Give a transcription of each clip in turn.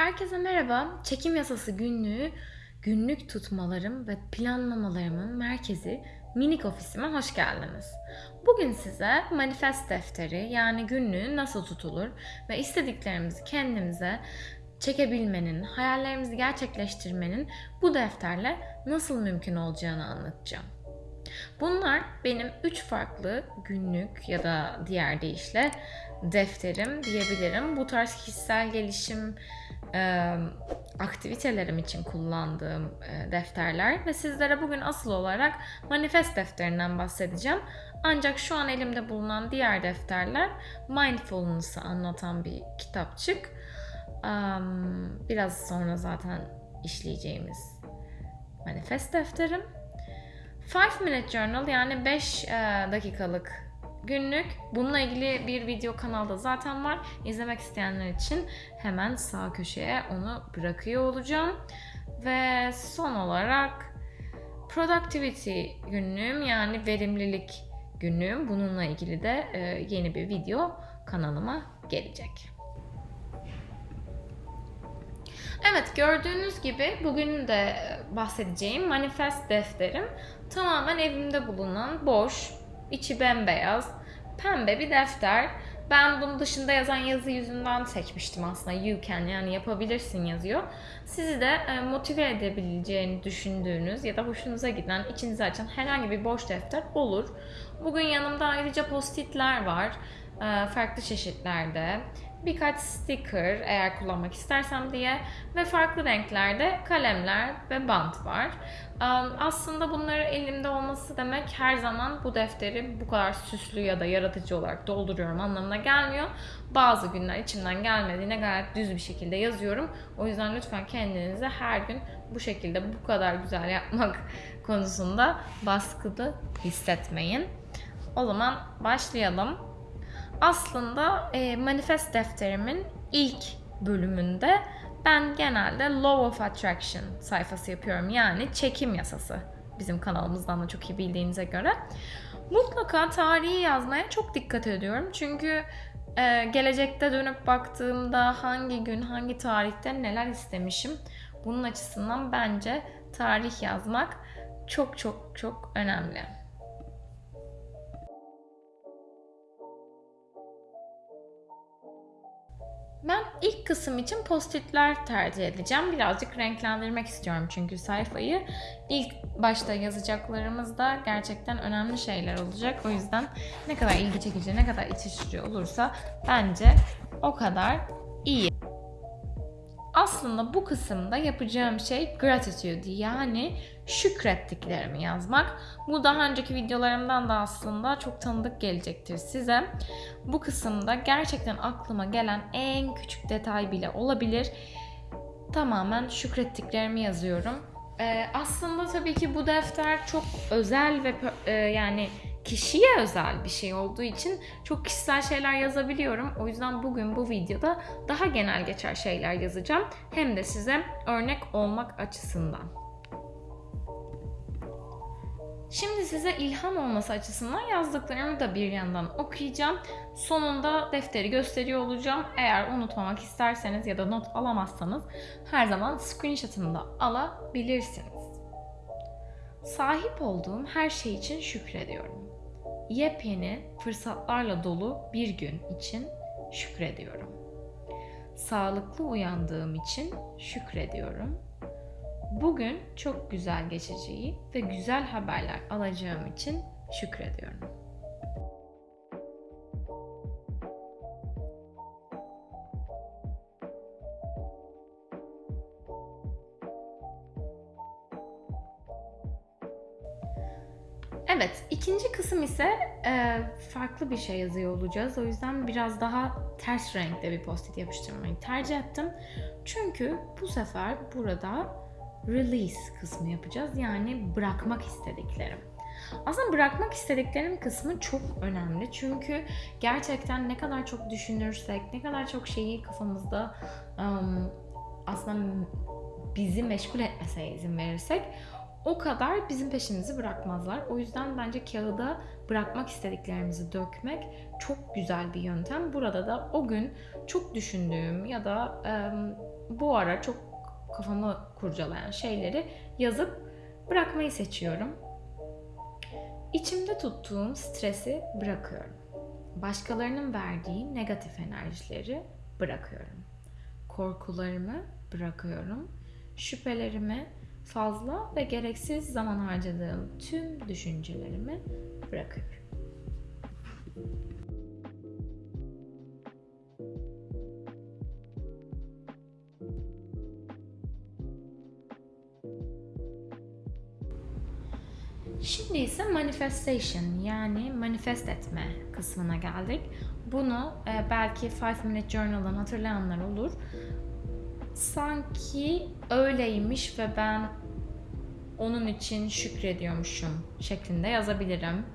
Herkese merhaba. Çekim yasası günlüğü günlük tutmalarım ve planlamalarımın merkezi minik ofisime hoş geldiniz. Bugün size manifest defteri yani günlüğü nasıl tutulur ve istediklerimizi kendimize çekebilmenin, hayallerimizi gerçekleştirmenin bu defterle nasıl mümkün olacağını anlatacağım. Bunlar benim üç farklı günlük ya da diğer deyişle defterim diyebilirim. Bu tarz kişisel gelişim e, aktivitelerim için kullandığım e, defterler ve sizlere bugün asıl olarak manifest defterinden bahsedeceğim. Ancak şu an elimde bulunan diğer defterler mindfulness'ı anlatan bir kitapçık. Um, biraz sonra zaten işleyeceğimiz manifest defterim. 5 Minute Journal yani 5 dakikalık günlük. Bununla ilgili bir video kanalda zaten var. İzlemek isteyenler için hemen sağ köşeye onu bırakıyor olacağım. Ve son olarak productivity günlüğüm yani verimlilik günlüğüm. Bununla ilgili de yeni bir video kanalıma gelecek. Evet gördüğünüz gibi bugün de bahsedeceğim manifest defterim tamamen evimde bulunan boş, içi bembeyaz, pembe bir defter. Ben bunu dışında yazan yazı yüzünden seçmiştim aslında. You can yani yapabilirsin yazıyor. Sizi de motive edebileceğini düşündüğünüz ya da hoşunuza giden, içinizi açan herhangi bir boş defter olur. Bugün yanımda ayrıca postitler var. Farklı çeşitlerde birkaç sticker eğer kullanmak istersem diye ve farklı renklerde kalemler ve bant var. Aslında bunları elimde olması demek her zaman bu defteri bu kadar süslü ya da yaratıcı olarak dolduruyorum anlamına gelmiyor. Bazı günler içimden gelmediğine gayet düz bir şekilde yazıyorum. O yüzden lütfen kendinize her gün bu şekilde bu kadar güzel yapmak konusunda baskılı hissetmeyin. O zaman başlayalım aslında e, manifest defterimin ilk bölümünde ben genelde Law of Attraction sayfası yapıyorum. Yani çekim yasası. Bizim kanalımızdan da çok iyi bildiğinize göre. Mutlaka tarihi yazmaya çok dikkat ediyorum. Çünkü e, gelecekte dönüp baktığımda hangi gün, hangi tarihte neler istemişim. Bunun açısından bence tarih yazmak çok çok çok önemli. Ben ilk kısım için postitler tercih edeceğim. Birazcık renklendirmek istiyorum çünkü sayfayı. İlk başta yazacaklarımız da gerçekten önemli şeyler olacak. O yüzden ne kadar ilgi çekici, ne kadar iç açıcı olursa bence o kadar iyi. Aslında bu kısımda yapacağım şey gratitude yani şükrettiklerimi yazmak. Bu daha önceki videolarımdan da aslında çok tanıdık gelecektir size. Bu kısımda gerçekten aklıma gelen en küçük detay bile olabilir. Tamamen şükrettiklerimi yazıyorum. Ee, aslında tabii ki bu defter çok özel ve e, yani kişiye özel bir şey olduğu için çok kişisel şeyler yazabiliyorum. O yüzden bugün bu videoda daha genel geçer şeyler yazacağım. Hem de size örnek olmak açısından. Şimdi size ilham olması açısından yazdıklarımı da bir yandan okuyacağım. Sonunda defteri gösteriyor olacağım. Eğer unutmamak isterseniz ya da not alamazsanız her zaman screenshot'ını da alabilirsiniz. Sahip olduğum her şey için şükrediyorum. Yepyeni fırsatlarla dolu bir gün için şükrediyorum. Sağlıklı uyandığım için şükrediyorum Bugün çok güzel geçeceği ve güzel haberler alacağım için şükrediyorum. Evet, ikinci kısım ise e, farklı bir şey yazıyor olacağız. O yüzden biraz daha ters renkte bir post-it yapıştırmayı tercih ettim. Çünkü bu sefer burada release kısmı yapacağız. Yani bırakmak istediklerim. Aslında bırakmak istediklerim kısmı çok önemli. Çünkü gerçekten ne kadar çok düşünürsek, ne kadar çok şeyi kafamızda um, aslında bizi meşgul etmesine izin verirsek o kadar bizim peşimizi bırakmazlar. O yüzden bence kağıda bırakmak istediklerimizi dökmek çok güzel bir yöntem. Burada da o gün çok düşündüğüm ya da um, bu ara çok kafamı kurcalayan şeyleri yazıp bırakmayı seçiyorum. İçimde tuttuğum stresi bırakıyorum. Başkalarının verdiği negatif enerjileri bırakıyorum. Korkularımı bırakıyorum. Şüphelerimi, fazla ve gereksiz zaman harcadığım tüm düşüncelerimi bırakıyorum. Şimdi ise manifestation yani manifest etme kısmına geldik. Bunu e, belki 5 Minute Journal'dan hatırlayanlar olur. Sanki öyleymiş ve ben onun için şükrediyormuşum şeklinde yazabilirim.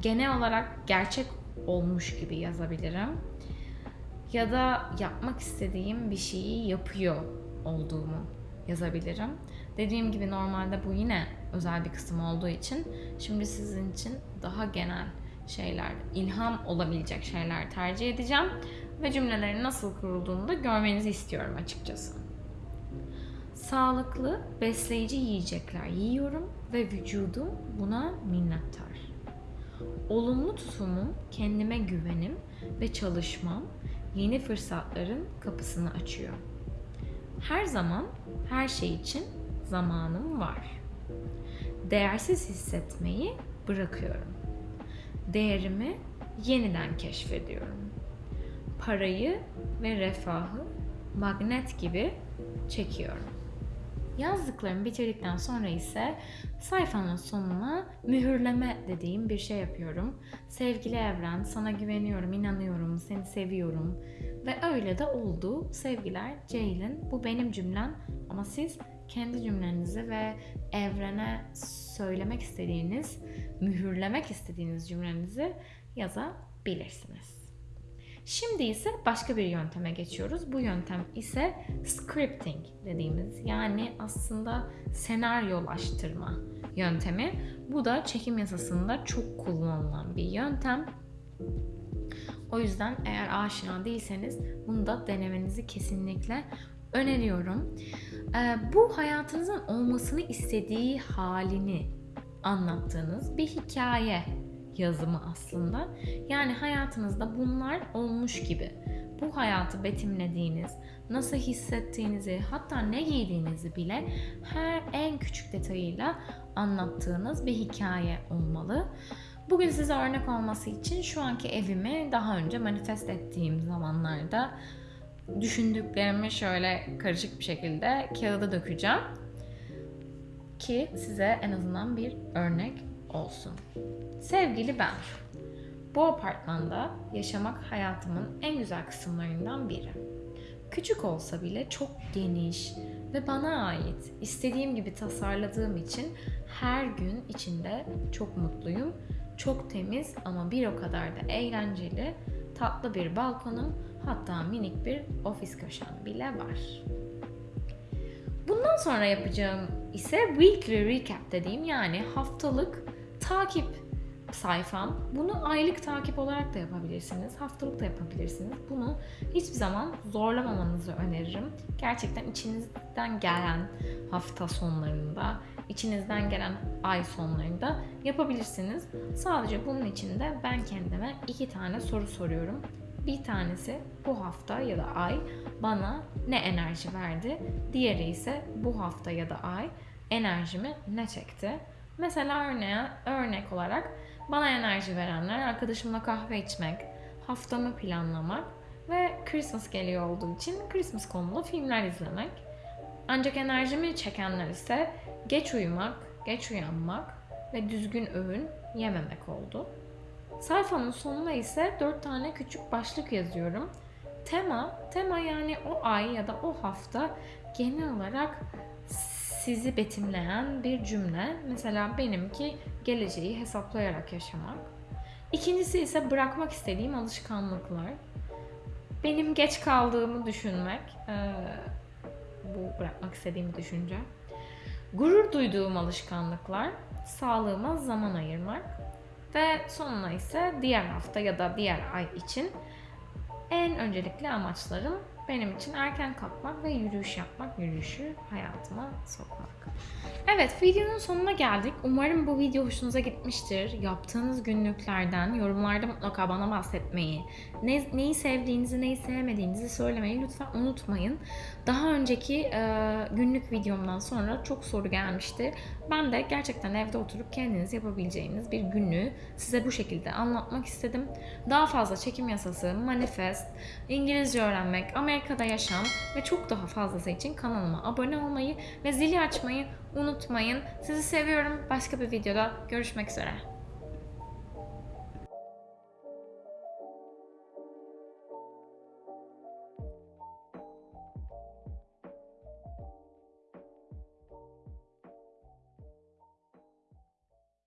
Genel olarak gerçek olmuş gibi yazabilirim. Ya da yapmak istediğim bir şeyi yapıyor olduğumu yazabilirim. Dediğim gibi normalde bu yine özel bir kısım olduğu için şimdi sizin için daha genel şeyler, ilham olabilecek şeyler tercih edeceğim ve cümlelerin nasıl kurulduğunu da görmenizi istiyorum açıkçası. Sağlıklı, besleyici yiyecekler yiyorum ve vücudum buna minnettar. Olumlu tutumum, kendime güvenim ve çalışmam yeni fırsatların kapısını açıyor. Her zaman her şey için zamanım var. Değersiz hissetmeyi bırakıyorum. Değerimi yeniden keşfediyorum. Parayı ve refahı magnet gibi çekiyorum. Yazdıklarımı bitirdikten sonra ise sayfanın sonuna mühürleme dediğim bir şey yapıyorum. Sevgili evren, sana güveniyorum, inanıyorum, seni seviyorum. Ve öyle de oldu. Sevgiler, Ceylin. Bu benim cümlem ama siz kendi cümlenizi ve evrene söylemek istediğiniz, mühürlemek istediğiniz cümlenizi yazabilirsiniz. Şimdi ise başka bir yönteme geçiyoruz. Bu yöntem ise scripting dediğimiz yani aslında senaryolaştırma yöntemi. Bu da çekim yasasında çok kullanılan bir yöntem. O yüzden eğer aşina değilseniz bunu da denemenizi kesinlikle öneriyorum. Ee, bu hayatınızın olmasını istediği halini anlattığınız bir hikaye yazımı aslında. Yani hayatınızda bunlar olmuş gibi. Bu hayatı betimlediğiniz, nasıl hissettiğinizi, hatta ne giydiğinizi bile her en küçük detayıyla anlattığınız bir hikaye olmalı. Bugün size örnek olması için şu anki evimi daha önce manifest ettiğim zamanlarda düşündüklerimi şöyle karışık bir şekilde kağıda dökeceğim ki size en azından bir örnek olsun. Sevgili ben, bu apartmanda yaşamak hayatımın en güzel kısımlarından biri. Küçük olsa bile çok geniş ve bana ait. istediğim gibi tasarladığım için her gün içinde çok mutluyum. Çok temiz ama bir o kadar da eğlenceli, tatlı bir balkonum, hatta minik bir ofis köşem bile var. Bundan sonra yapacağım ise weekly recap dediğim yani haftalık takip sayfam. Bunu aylık takip olarak da yapabilirsiniz. Haftalık da yapabilirsiniz. Bunu hiçbir zaman zorlamamanızı öneririm. Gerçekten içinizden gelen hafta sonlarında, içinizden gelen ay sonlarında yapabilirsiniz. Sadece bunun için de ben kendime iki tane soru soruyorum. Bir tanesi bu hafta ya da ay bana ne enerji verdi? Diğeri ise bu hafta ya da ay enerjimi ne çekti? Mesela örneğe, örnek olarak bana enerji verenler arkadaşımla kahve içmek, haftamı planlamak ve Christmas geliyor olduğu için Christmas konulu filmler izlemek. Ancak enerjimi çekenler ise geç uyumak, geç uyanmak ve düzgün öğün yememek oldu. Sayfanın sonuna ise 4 tane küçük başlık yazıyorum. Tema, tema yani o ay ya da o hafta genel olarak sizi betimleyen bir cümle. Mesela benimki geleceği hesaplayarak yaşamak. İkincisi ise bırakmak istediğim alışkanlıklar. Benim geç kaldığımı düşünmek. Bu bırakmak istediğim düşünce. Gurur duyduğum alışkanlıklar. Sağlığıma zaman ayırmak. Ve sonuna ise diğer hafta ya da diğer ay için en öncelikli amaçlarım benim için erken kalkmak ve yürüyüş yapmak, yürüyüşü hayatıma sokmak. Evet, videonun sonuna geldik. Umarım bu video hoşunuza gitmiştir. Yaptığınız günlüklerden yorumlarda mutlaka bana bahsetmeyi, ne, neyi sevdiğinizi, neyi sevmediğinizi söylemeyi lütfen unutmayın. Daha önceki e, günlük videomdan sonra çok soru gelmişti. Ben de gerçekten evde oturup kendiniz yapabileceğiniz bir günlüğü size bu şekilde anlatmak istedim. Daha fazla çekim yasası, manifest, İngilizce öğrenmek, Amerika'da yaşam ve çok daha fazlası için kanalıma abone olmayı ve zili açmayı unutmayın. Sizi seviyorum. Başka bir videoda görüşmek üzere.